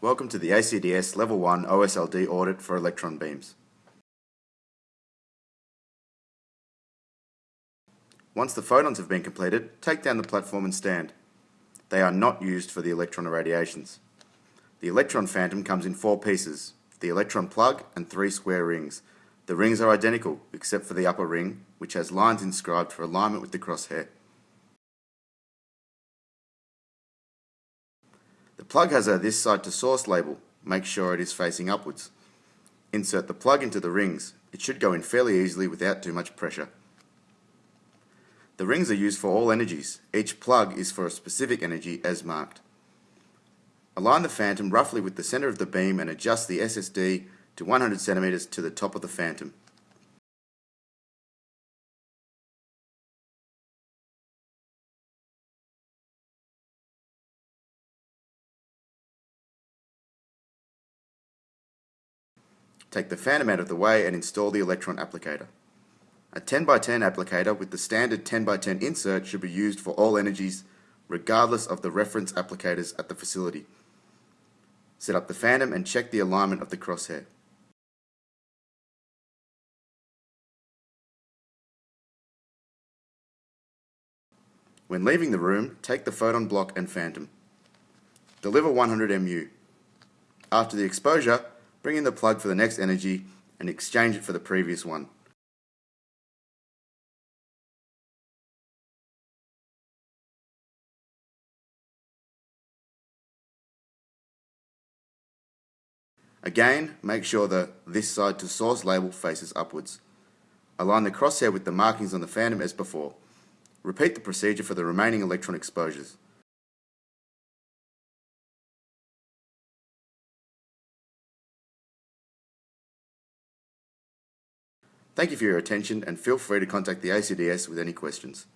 Welcome to the ACDS Level 1 OSLD audit for electron beams. Once the photons have been completed, take down the platform and stand. They are not used for the electron irradiations. The electron phantom comes in four pieces, the electron plug and three square rings. The rings are identical except for the upper ring, which has lines inscribed for alignment with the crosshair. Plug has a this side to source label. Make sure it is facing upwards. Insert the plug into the rings. It should go in fairly easily without too much pressure. The rings are used for all energies. Each plug is for a specific energy as marked. Align the phantom roughly with the center of the beam and adjust the SSD to 100 centimeters to the top of the phantom. Take the phantom out of the way and install the electron applicator. A 10x10 applicator with the standard 10x10 insert should be used for all energies regardless of the reference applicators at the facility. Set up the phantom and check the alignment of the crosshair. When leaving the room, take the photon block and phantom. Deliver 100 MU. After the exposure, bring in the plug for the next energy and exchange it for the previous one. Again, make sure the this side to source label faces upwards. Align the crosshair with the markings on the phantom as before. Repeat the procedure for the remaining electron exposures. Thank you for your attention and feel free to contact the ACDS with any questions.